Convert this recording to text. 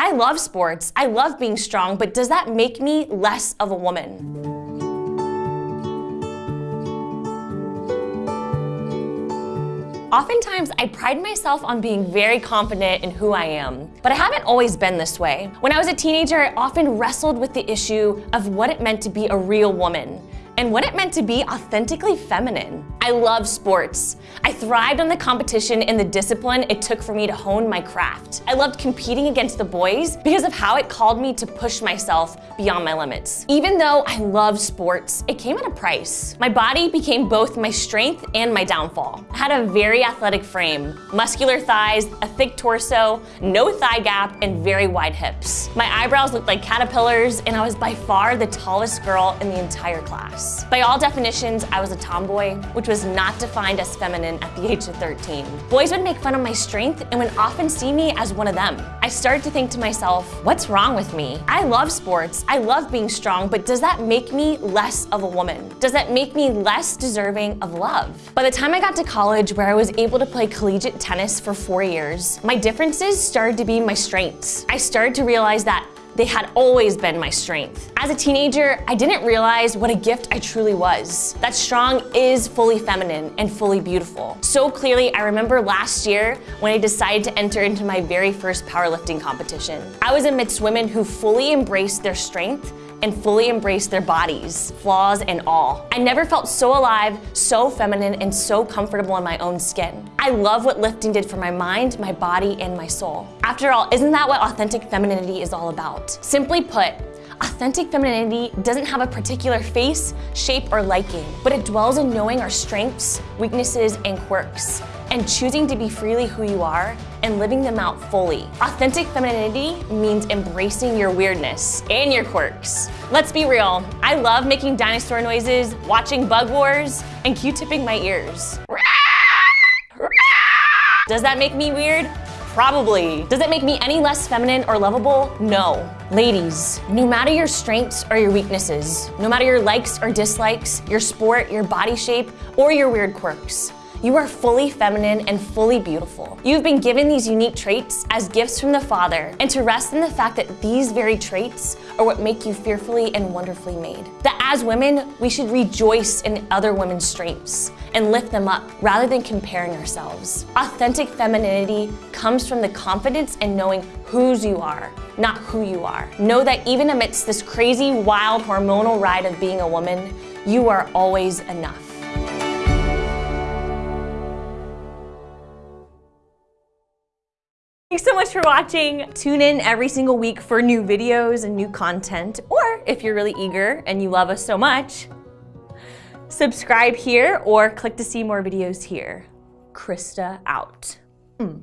I love sports, I love being strong, but does that make me less of a woman? Oftentimes, I pride myself on being very confident in who I am, but I haven't always been this way. When I was a teenager, I often wrestled with the issue of what it meant to be a real woman and what it meant to be authentically feminine. I love sports. I thrived on the competition and the discipline it took for me to hone my craft. I loved competing against the boys because of how it called me to push myself beyond my limits. Even though I loved sports, it came at a price. My body became both my strength and my downfall. I had a very athletic frame, muscular thighs, a thick torso, no thigh gap, and very wide hips. My eyebrows looked like caterpillars, and I was by far the tallest girl in the entire class. By all definitions, I was a tomboy, which was not defined as feminine at the age of 13. Boys would make fun of my strength and would often see me as one of them. I started to think to myself, what's wrong with me? I love sports, I love being strong, but does that make me less of a woman? Does that make me less deserving of love? By the time I got to college where I was able to play collegiate tennis for four years, my differences started to be my strengths. I started to realize that they had always been my strength. As a teenager, I didn't realize what a gift I truly was. That strong is fully feminine and fully beautiful. So clearly, I remember last year when I decided to enter into my very first powerlifting competition. I was amidst women who fully embraced their strength and fully embrace their bodies, flaws and all. I never felt so alive, so feminine, and so comfortable in my own skin. I love what lifting did for my mind, my body, and my soul. After all, isn't that what authentic femininity is all about? Simply put, Authentic femininity doesn't have a particular face, shape, or liking, but it dwells in knowing our strengths, weaknesses, and quirks, and choosing to be freely who you are and living them out fully. Authentic femininity means embracing your weirdness and your quirks. Let's be real, I love making dinosaur noises, watching Bug Wars, and Q-tipping my ears. Does that make me weird? Probably. Does it make me any less feminine or lovable? No. Ladies, no matter your strengths or your weaknesses, no matter your likes or dislikes, your sport, your body shape, or your weird quirks, you are fully feminine and fully beautiful. You've been given these unique traits as gifts from the Father, and to rest in the fact that these very traits are what make you fearfully and wonderfully made. That as women, we should rejoice in other women's strengths and lift them up rather than comparing ourselves. Authentic femininity comes from the confidence in knowing whose you are, not who you are. Know that even amidst this crazy, wild, hormonal ride of being a woman, you are always enough. Thanks so much for watching. Tune in every single week for new videos and new content. Or if you're really eager and you love us so much, subscribe here or click to see more videos here. Krista out. Mm.